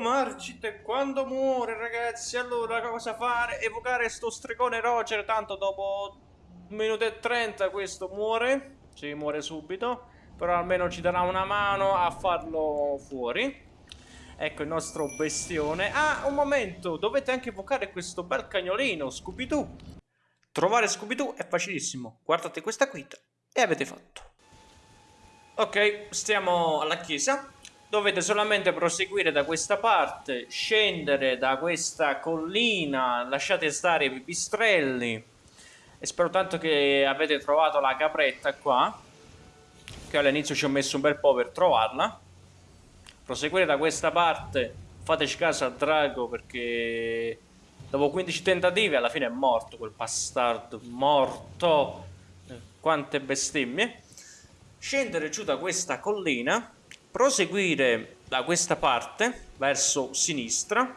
Margit quando muore ragazzi allora cosa fare? Evocare sto stregone Roger tanto dopo un minuto e trenta questo muore. Sì muore subito Però almeno ci darà una mano a farlo fuori. Ecco il nostro bestione. Ah un momento dovete anche evocare questo bel cagnolino Scooby-Doo. Trovare Scooby-Doo è facilissimo. Guardate questa guida e avete fatto. Ok stiamo alla chiesa dovete solamente proseguire da questa parte, scendere da questa collina, lasciate stare i pipistrelli e spero tanto che avete trovato la capretta qua, che all'inizio ci ho messo un bel po' per trovarla. Proseguire da questa parte, fateci caso al drago perché dopo 15 tentativi alla fine è morto quel bastardo, morto, quante bestemmie. Scendere giù da questa collina proseguire da questa parte verso sinistra.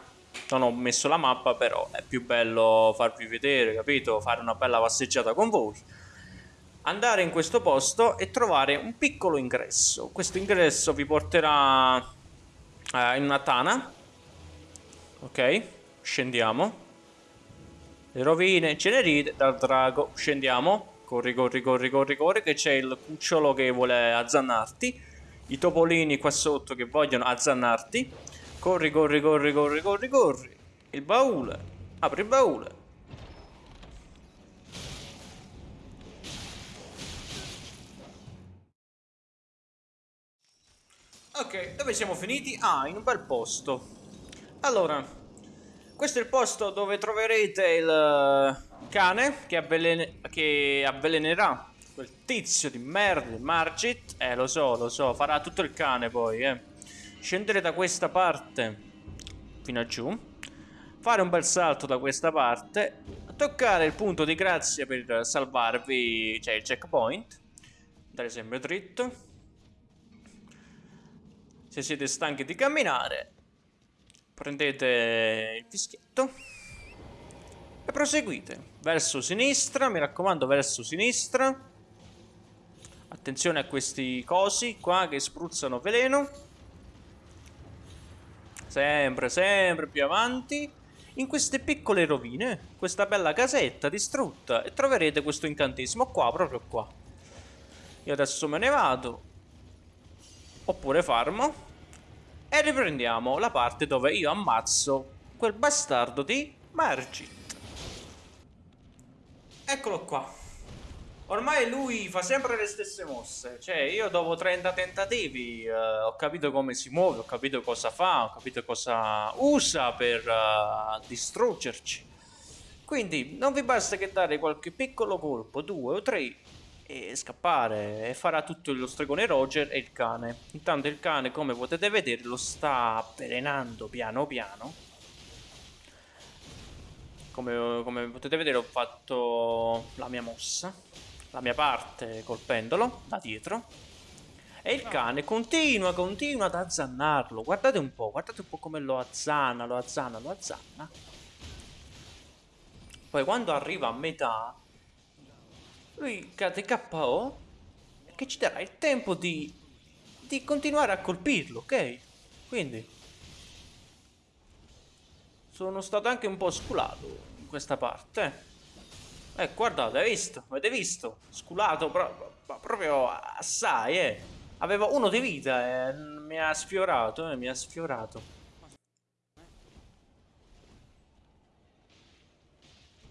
Non ho messo la mappa però è più bello farvi vedere capito? Fare una bella passeggiata con voi. Andare in questo posto e trovare un piccolo ingresso. Questo ingresso vi porterà eh, in una tana. Ok? Scendiamo. Le rovine cenerite dal drago. Scendiamo. Corri corri corri corri corri che c'è il cucciolo che vuole azzannarti i topolini qua sotto che vogliono azzannarti. Corri, corri, corri, corri, corri, corri. Il baule. Apri il baule. Ok, dove siamo finiti? Ah, in un bel posto. Allora, questo è il posto dove troverete il cane che, avvelen che avvelenerà Quel tizio di merda, Margit. Eh, lo so, lo so. Farà tutto il cane poi, eh. Scendere da questa parte fino a giù. Fare un bel salto da questa parte. Toccare il punto di grazia per salvarvi, cioè il checkpoint. Andare sempre dritto. Se siete stanchi di camminare, prendete il fischietto e proseguite verso sinistra, mi raccomando verso sinistra Attenzione a questi cosi qua che spruzzano veleno. Sempre, sempre più avanti. In queste piccole rovine, questa bella casetta distrutta, e troverete questo incantesimo qua, proprio qua. Io adesso me ne vado. Oppure farmo. E riprendiamo la parte dove io ammazzo quel bastardo di Margit. Eccolo qua. Ormai lui fa sempre le stesse mosse. Cioè, io dopo 30 tentativi uh, ho capito come si muove, ho capito cosa fa, ho capito cosa usa per uh, distruggerci. Quindi non vi basta che dare qualche piccolo colpo, due o tre, e scappare. E farà tutto lo stregone Roger e il cane. Intanto il cane, come potete vedere, lo sta avvelenando piano piano. Come, come potete vedere ho fatto la mia mossa la mia parte colpendolo da dietro. E il cane continua, continua ad azzannarlo. Guardate un po', guardate un po' come lo azzanna, lo azzanna, lo azzanna. Poi quando arriva a metà, lui cade KO che ci darà il tempo di, di continuare a colpirlo, ok? Quindi sono stato anche un po' sculato in questa parte. Eh, guardate, hai visto? Avete visto? Sculato pro proprio assai, eh. Aveva uno di vita e eh. mi ha sfiorato, eh, mi ha sfiorato.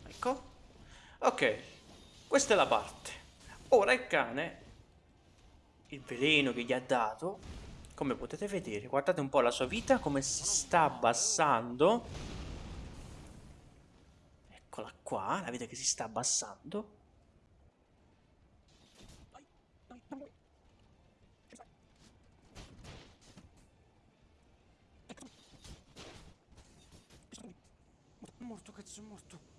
Ecco. Ok, questa è la parte. Ora il cane, il veleno che gli ha dato, come potete vedere, guardate un po' la sua vita, come si sta abbassando Eccola qua, la vita che si sta abbassando. Morto, cazzo, morto.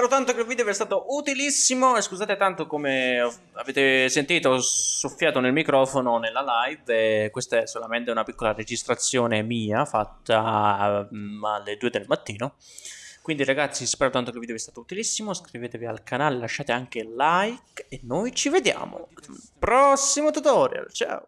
Spero tanto che il video vi sia stato utilissimo e scusate tanto come avete sentito ho soffiato nel microfono nella live e questa è solamente una piccola registrazione mia fatta mm, alle 2 del mattino Quindi ragazzi spero tanto che il video vi sia stato utilissimo, iscrivetevi al canale, lasciate anche like e noi ci vediamo al prossimo tutorial, ciao!